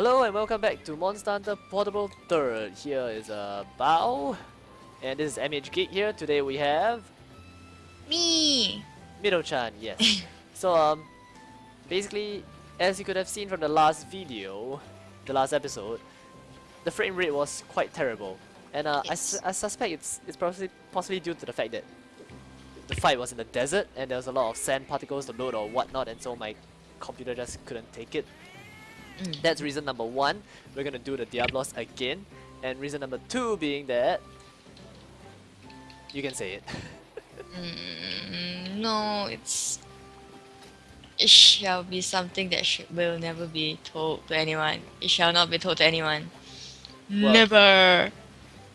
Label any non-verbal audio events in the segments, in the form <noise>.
Hello and welcome back to Monster Hunter Portable 3rd. Here is uh, Bao. And this is MH Geek here. Today we have... Me! Mito-chan, yes. <laughs> so um, basically, as you could have seen from the last video, the last episode, the frame rate was quite terrible. And uh, I, su I suspect it's, it's possibly, possibly due to the fact that the fight was in the desert and there was a lot of sand particles to load or whatnot and so my computer just couldn't take it. Mm. That's reason number one. We're gonna do the Diablos again. And reason number two being that... You can say it. Mm, no, it's. It shall be something that sh will never be told to anyone. It shall not be told to anyone. Well- Never!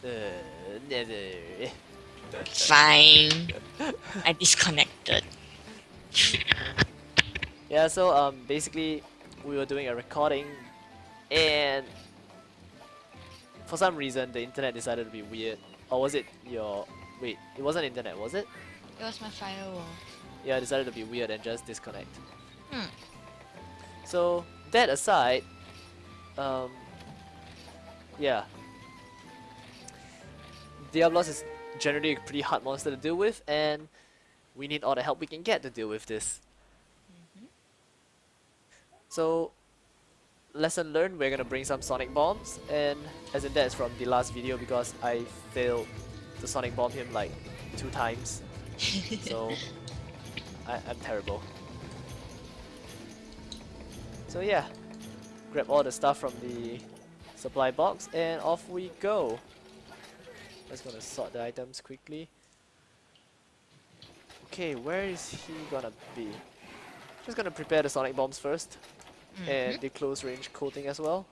Uh, never. Fine. I disconnected. Yeah, so um, basically we were doing a recording and for some reason the internet decided to be weird. Or was it your... Wait, it wasn't internet, was it? It was my firewall. Yeah, it decided to be weird and just disconnect. Hmm. So, that aside, um, yeah. Diablos is generally a pretty hard monster to deal with, and we need all the help we can get to deal with this. So, lesson learned, we're gonna bring some sonic bombs, and as in that's from the last video because I failed to sonic bomb him like two times. <laughs> so, I, I'm terrible. So yeah, grab all the stuff from the supply box and off we go. Just gonna sort the items quickly. Okay, where is he gonna be? Just gonna prepare the sonic bombs first and the close range coating as well.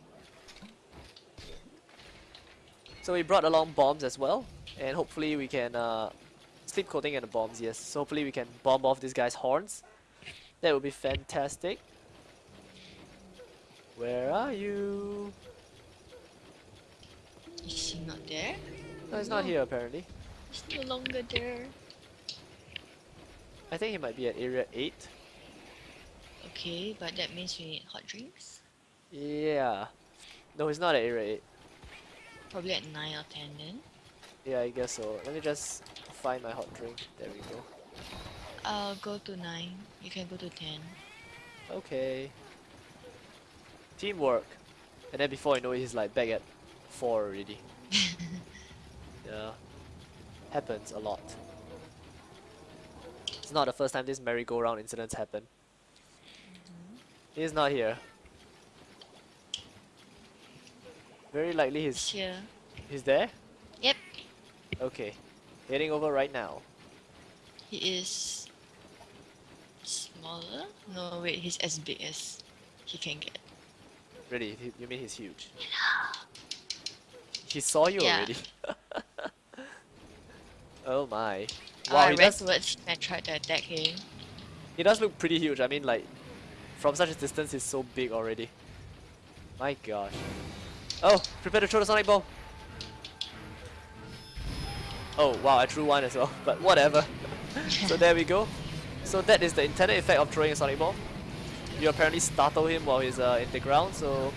So we brought along bombs as well and hopefully we can uh, sleep coating and the bombs yes. So hopefully we can bomb off this guy's horns. That would be fantastic. Where are you? Is he not there? no he's not here apparently. He's no longer there. I think he might be at area 8 Okay, but that means we need hot drinks? yeah. No it's not at area 8 Probably at 9 or 10 then. yeah I guess so. Let me just find my hot drink. There we go. I'll go to 9. You can go to 10. okay. Teamwork. And then before you know it he's like back at 4 already. <laughs> Yeah. Happens a lot. It's not the first time this merry-go-round incidents happen he's not here very likely he's here. he's there Yep. okay heading over right now He is smaller? No, wait, he's as big as he can get. really you mean he's huge he saw you Yeah. already <laughs> oh my Oh, wow I he does him tried to attack him. He does look pretty huge. I mean, like, from such a distance, he's so big already. My gosh. Oh, prepare to throw the sonic bomb. Oh, wow, I threw one as well, <laughs> but whatever. <laughs> so there we go. So that is the intended effect of throwing a sonic bomb. You apparently startle him while he's uh, in the ground, so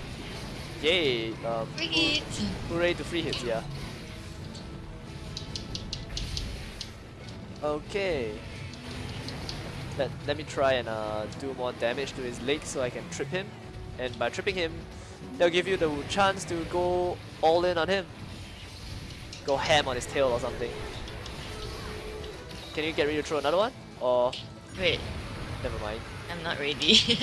yay. Um, Free hoo- hit! Hooray to free hits, yeah. Okay. Let, let me try and uh, do more damage to his legs so I can trip him. And by tripping him, they'll give you the chance to go all in on him. Go ham on his tail or something. Can you get ready to throw another one? Or Wait, never mind. I'm not ready.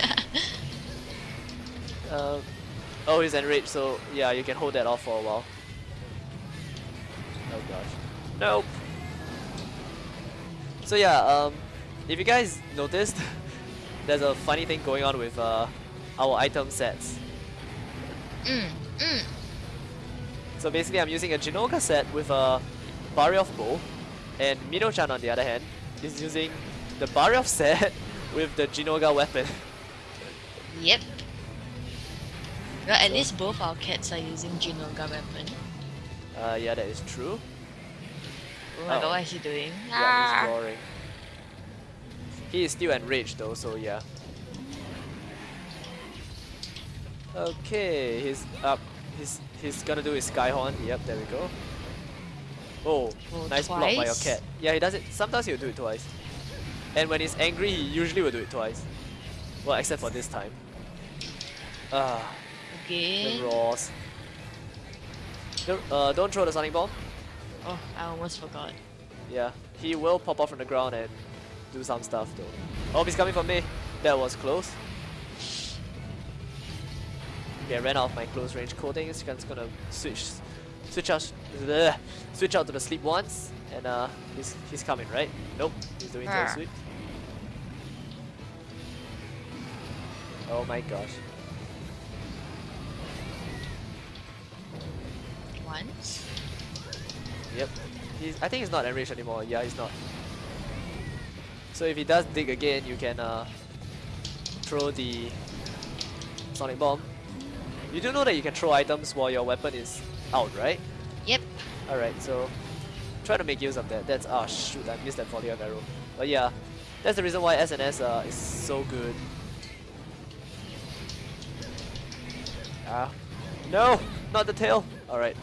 Uh, <laughs> oh, he's enraged, so yeah, you can hold that off for a while. Oh gosh. Nope. So yeah, um, if you guys noticed, <laughs> there's a funny thing going on with uh, our item sets. mm, mm. So basically, I'm using a Jinoga set with a Barioth bow, and Mino-chan on the other hand is using the Barioth set <laughs> with the Jinoga weapon. Yep. Well, at So- least both our cats are using Jinoga weapon. Uh, yeah, that is true. Oh my Oh. god, what is he doing? Yeah, Ah. he's roaring. He is still enraged though, so yeah. Okay, he's up. He's he's gonna do his skyhorn. Yep, there we go. Oh, Oh, nice block by your cat. Yeah, he does it. Sometimes he'll do it twice. And when he's angry, he usually will do it twice. Well, except for this time. Ah, the Again. roars. Don't, uh, don't throw the sonic bomb. Oh, I almost forgot. Yeah, he will pop off from the ground and do some stuff though. Oh, he's coming for me. That was close. Okay, I ran out of my close range coating. It's just gonna switch, switch out, bleh, switch out to the sleep once, and uh, he's he's coming right. Nope, he's doing tail Ah. sweep. Oh my gosh. Once. Yep. He's, I think he's not enraged anymore. Yeah, he's not. So if he does dig again, you can uh, throw the sonic bomb. You do know that you can throw items while your weapon is out, right? Yep. Alright, so try to make use of that. That's ah shoot, I missed that volley of arrow. But yeah, that's the reason why SNS uh, is so good. Ah, no, not the tail. Alright,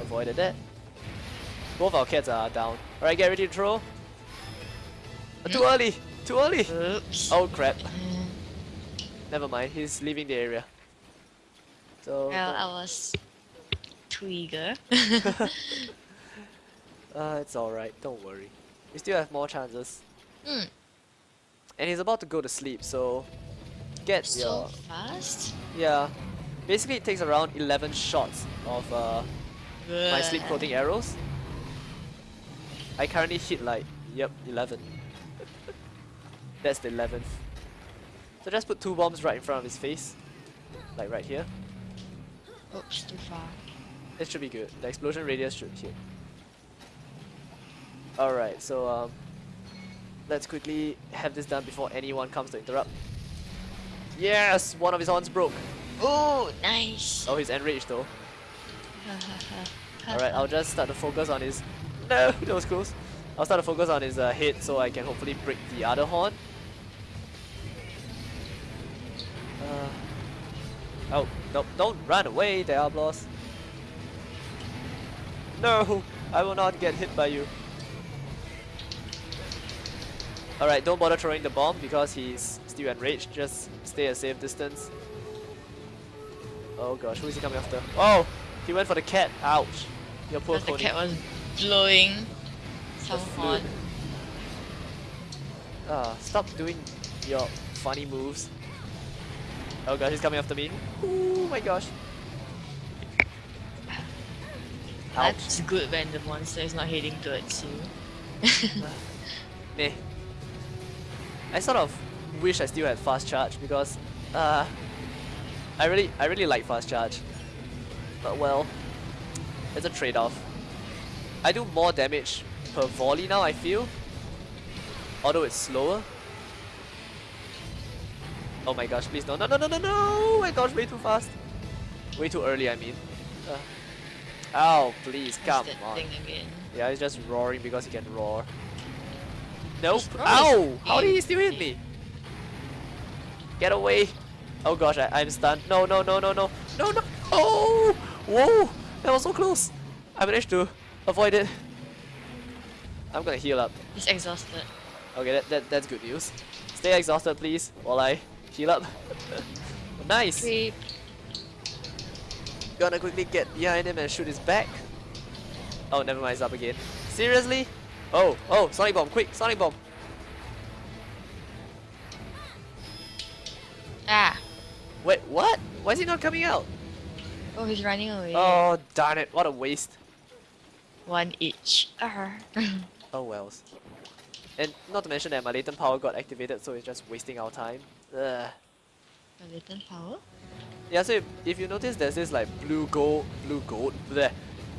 avoided that. Both our cats are down. Alright, get ready to throw. Too early, too early. Oops. Oh crap. Never mind, he's leaving the area. So well, I was too eager. <laughs> Uh, it's alright, don't worry. We still have more chances. Hmm. And he's about to go to sleep, so get so your fast. yeah. Basically, it takes around 11 shots of uh, my sleep Ugh. coating arrows. I currently hit like yep 11. That's the 11th. So just put two bombs right in front of his face, like right here. Oops, too far. It should be good. The explosion radius should hit. Alright, so um, let's quickly have this done before anyone comes to interrupt. Yes! One of his horns broke. Oh, nice. Oh, he's enraged though. Alright, I'll just start to focus on his... No, <laughs> that was close. I'll start to focus on his uh, head so I can hopefully break the other horn. Uh, oh, no, don't run away, Diablos. No, I will not get hit by you. Alright, don't bother throwing the bomb because he's still enraged. Just stay a safe distance. Oh gosh, who is he coming after? Oh! He went for the cat. Ouch. Your poor the cat was blowing some flute. horn. Ah, stop doing your funny moves. Oh gosh, he's coming after me. Oh my gosh. Ouch. That's good when the monster is not heading towards <laughs> you. Meh. I sort of wish I still had fast charge because uh I really I really like fast charge. But well, it's a trade-off. I do more damage per volley now I feel. Although it's slower. Oh my gosh, please no no no no no no I dodged way too fast. Way too early I mean. Uh, ow, please come on. Yeah, he's just roaring because he can roar. Nope. Ow! How did he still hit me? Get away! Oh gosh, I, I'm stunned. No, no, no, no, no. No, no! Oh! Whoa! That was so close! I managed to avoid it. I'm gonna heal up. He's exhausted. Okay, that, that that's good news. Stay exhausted, please, while I heal up. nice! Creep. Gonna quickly get behind him and shoot his back. Oh, never mind, it's up again. Seriously? Oh, oh, Sonic Bomb, quick, Sonic Bomb. Ah. Wait, what? Why is he not coming out? Oh, he's running away. Oh, darn it, what a waste. One each. Arr. <laughs> Oh wells. And not to mention that my latent power got activated, so it's just wasting our time. Ugh. A little power? Yeah, so if, if you notice there's this like blue gold, blue gold, bleh,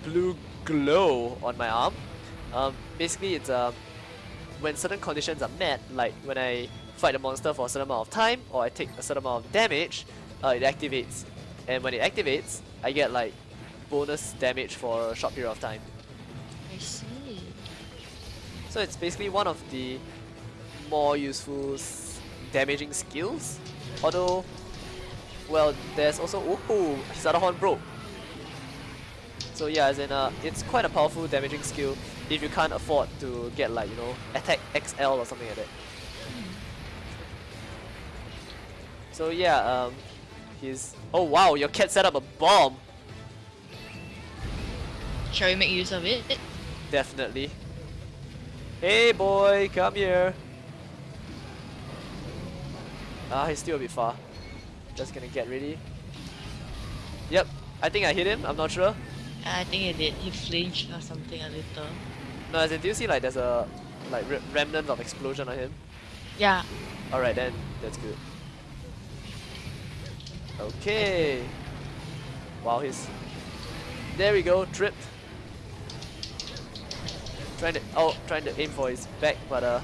blue glow on my arm. Um, basically it's um, when certain conditions are met, like when I fight a monster for a certain amount of time, or I take a certain amount of damage, uh, it activates. And when it activates, I get like bonus damage for a short period of time. I see. So it's basically one of the more useful damaging skills. Although well, there's also ooh, his other horn broke. So yeah, as in uh, it's quite a powerful damaging skill if you can't afford to get like you know attack XL or something like that. So yeah, um, he's oh wow, your cat set up a bomb. Shall we make use of it? Definitely. Hey boy, come here. Ah, he's still a bit far. Just gonna get ready. Yep, I think I hit him, I'm not sure. I think he did. He flinched or something a little. No, as in, do you see like there's a like re remnant of explosion on him? Yeah. Alright then, that's good. Okay. Wow, he's... There we go, tripped. Trying to, oh, trying to aim for his back, but uh,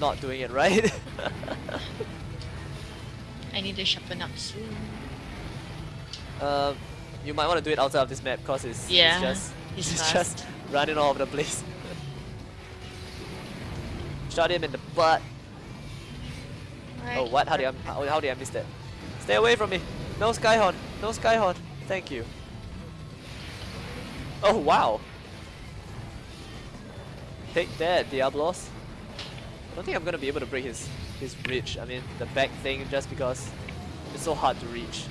not doing it right. <laughs> I need to sharpen up soon. um, you might want to do it outside of this map because it's, Yeah, <laughs> it's just, he's it's just running all over the place. <laughs> Shot him in the butt. Oh, what? How did I, how, how did I miss that? Stay away from me! No Skyhorn! No Skyhorn! Thank you. Oh, wow! Take that, Diablos. I don't think I'm gonna be able to break his, his bridge. I mean, the back thing, just because it's so hard to reach.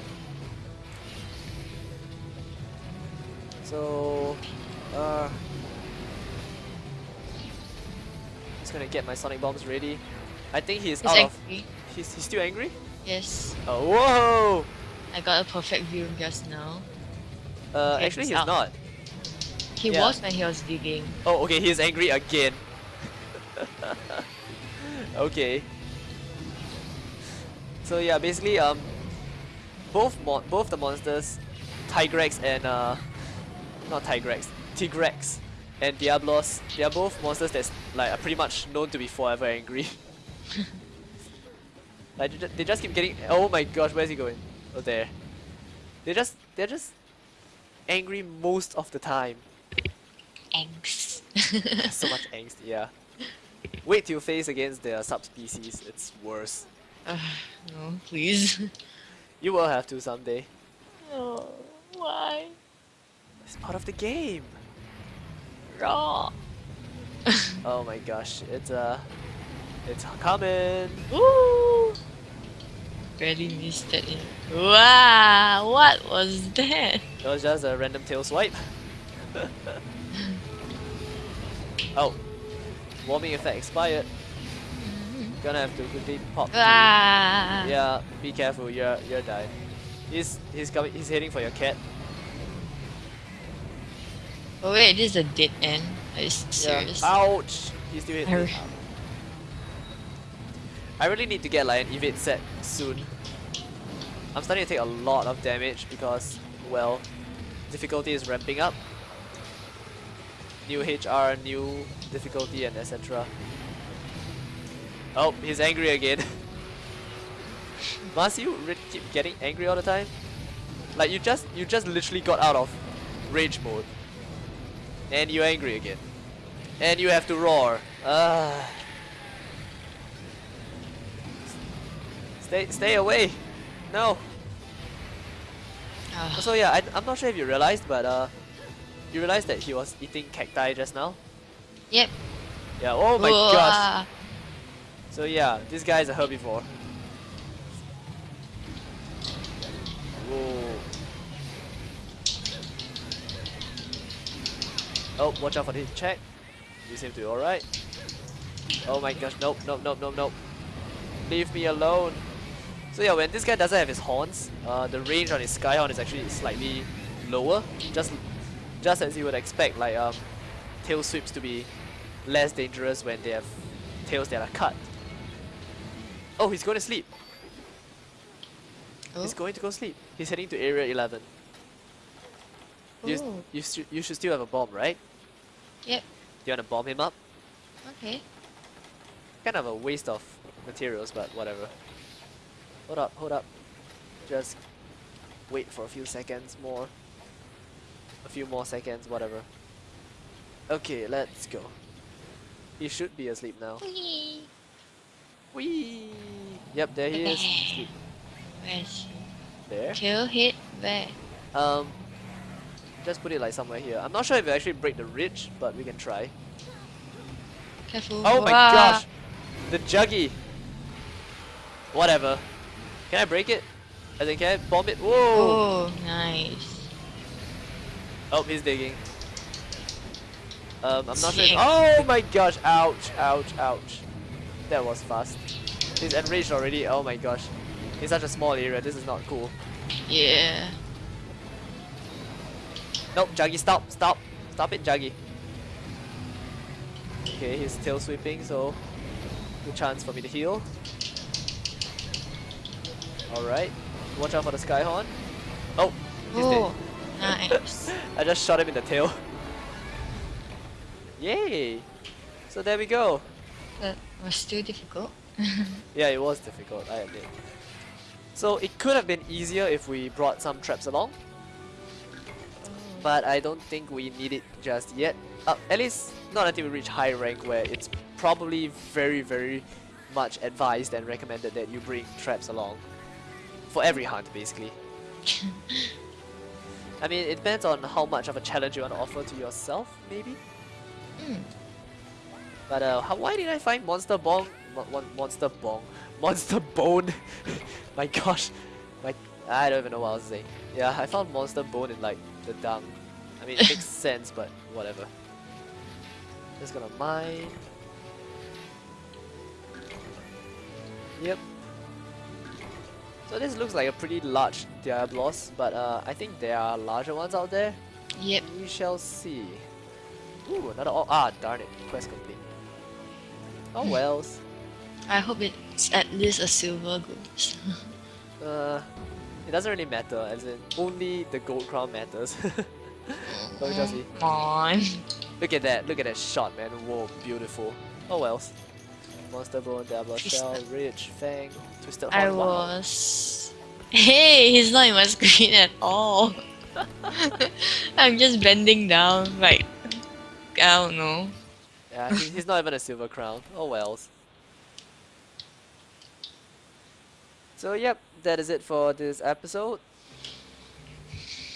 So, uh, just gonna get my sonic bombs ready. I think he's, He's out of. angry. He's, he's still angry. Yes. Oh, whoa! I got a perfect view just now. Uh, Okay, actually, he's not. He Yeah. was when he was digging. Oh, okay, he's angry again. <laughs> okay. So yeah, basically, um, both both the monsters, Tigrex and uh, not Tigrex, Tigrex and Diablos, they are both monsters that's like are pretty much known to be forever angry. <laughs> like they just keep getting. Oh my gosh, where's he going? Oh there. They just they're just angry most of the time. Angst. <laughs> so much <laughs> angst, yeah. Wait till you face against their subspecies, it's worse. Ugh, no, please. You will have to someday. Oh, why? It's part of the game. Raw. <laughs> Oh my gosh, it's uh it's coming. Ooh. Barely missed it. Wow, what was that? It was just a random tail swipe. <laughs> oh. Warming effect expired. Gonna have to quickly pop. through. Ah. Yeah, be careful, you're you're dying. He's he's coming he's heading for your cat. Oh wait, this is a dead end. Are you serious? Yeah. Ouch! He's still hitting. I I really need to get like an evade set soon. I'm starting to take a lot of damage because, well, difficulty is ramping up. New HR, new difficulty and etc. Oh, he's angry again. <laughs> Must you keep getting angry all the time? Like you just you just literally got out of rage mode. And you're angry again. And you have to roar. Ah. Stay stay away. No. Ah. So yeah, I, I'm not sure if you realized, but uh, you realized that he was eating cacti just now. Yep. Yeah. Oh my gosh. So yeah, this guy is a herbivore. Whoa. Oh, watch out for this check. You seem to be alright. Oh my gosh, nope, nope, nope, nope, nope. Leave me alone. So yeah, when this guy doesn't have his horns, uh, the range on his skyhorn is actually slightly lower. Just, just as you would expect, like um, tail sweeps to be less dangerous when they have tails that are cut. Oh, he's going to sleep. Oh. He's going to go sleep. He's heading to area 11. You, Ooh. you, stu- you should still have a bomb, right? Yep. Do you want to bomb him up? Okay. Kind of a waste of materials, but whatever. Hold up, hold up. Just wait for a few seconds more. A few more seconds, whatever. Okay, let's go. He should be asleep now. Whee! Whee! Yep, there he is. Okay. Asleep. Where is he? There. Kill hit where? Um, just put it like somewhere here. I'm not sure if we actually break the ridge, but we can try. Careful. Oh my Wah. gosh! The juggy! Whatever. Can I break it? I think can I bomb it? Whoa! Oh, nice. Oh, he's digging. Um, I'm not sure. Oh my gosh! Ouch! Ouch! Ouch! That was fast. He's enraged already. Oh my gosh! In such a small area, this is not cool. Yeah. Nope, Juggy, stop, stop, stop it, Juggy. Okay, he's tail sweeping, so good chance for me to heal. Alright, watch out for the Skyhorn. Oh, he's Oh, dead. Nice. <laughs> I just shot him in the tail. Yay! So there we go. that was too difficult. <laughs> Yeah, it was difficult, I admit. So it could have been easier if we brought some traps along, but I don't think we need it just yet. Uh, at least not until we reach high rank where it's probably very very much advised and recommended that you bring traps along. For every hunt basically. <laughs> I mean it depends on how much of a challenge you want to offer to yourself maybe. Mm. But uh, how, why did I find Monster Bong? Mo mon monster Bong? <laughs> Monster Bone? <laughs> my gosh. My, I don't even know what I was saying. Yeah, I found Monster Bone in like the dung. I mean, it makes <laughs> sense, but whatever. Just gonna mine. Yep. So this looks like a pretty large Diablos, but uh, I think there are larger ones out there. Yep. We shall see. Ooh, another oh, ah darn it, quest complete. Oh <laughs> wells. I hope it's at least a silver goose. <laughs> Uh, it doesn't really matter, as in only the gold crown matters. <laughs> Shall see. Come on. Look at that, look at that shot, man. Whoa, beautiful. Oh wells. Monster Diablo Shell, Twisted. Fang, Twisted I Horn. wow. was. Hey, he's not in my <laughs> screen at all. <laughs> I'm just bending down, like I don't know. Yeah, he- he's not even a silver crown. Oh wells. So yep, that is it for this episode.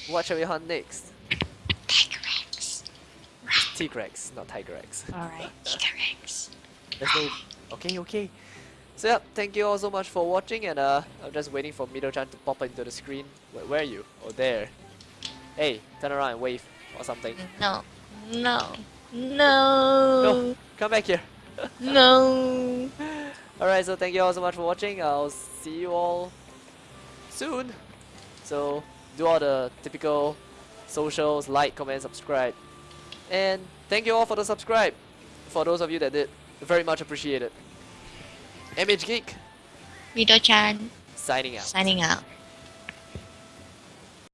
What shall we hunt next? Tiger Rex. T-Rex, not Tiger X. Alright, Tiger Rex. There's no... Okay, okay. So yeah, thank you all so much for watching and uh, I'm just waiting for Mido-chan to pop into the screen. Where, where are you? Oh, there. Hey, turn around and wave or something. No. No. No, No. come back here. <laughs> No. Alright, so thank you all so much for watching. I'll see you all soon. So do all the typical socials, like, comment, subscribe. And thank you all for the subscribe. For those of you that did, very much appreciated. MH Geek, Mido-chan signing out. signing out.